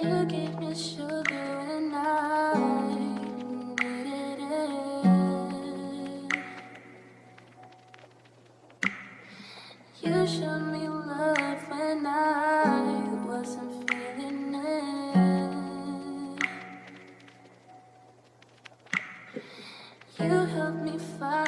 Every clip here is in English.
You gave me sugar and I needed it. You showed me love when I wasn't feeling it. You helped me find.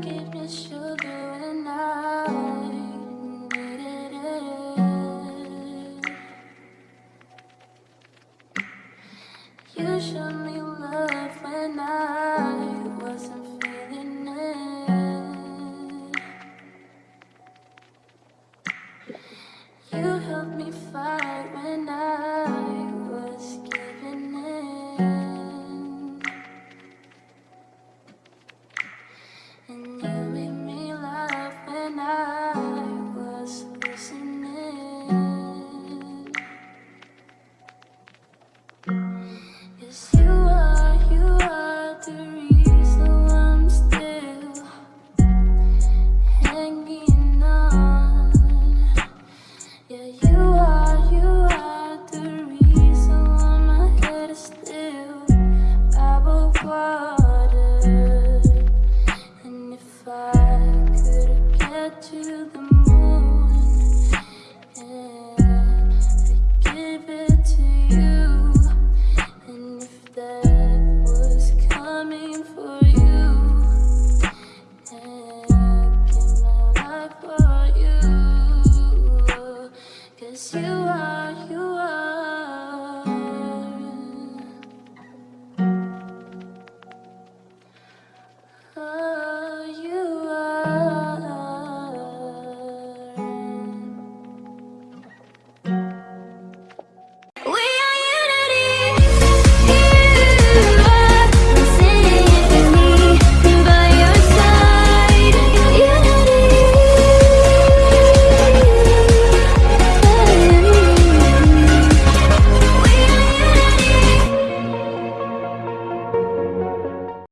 forgiveness, sugar and I needed it. You show me love when I. to the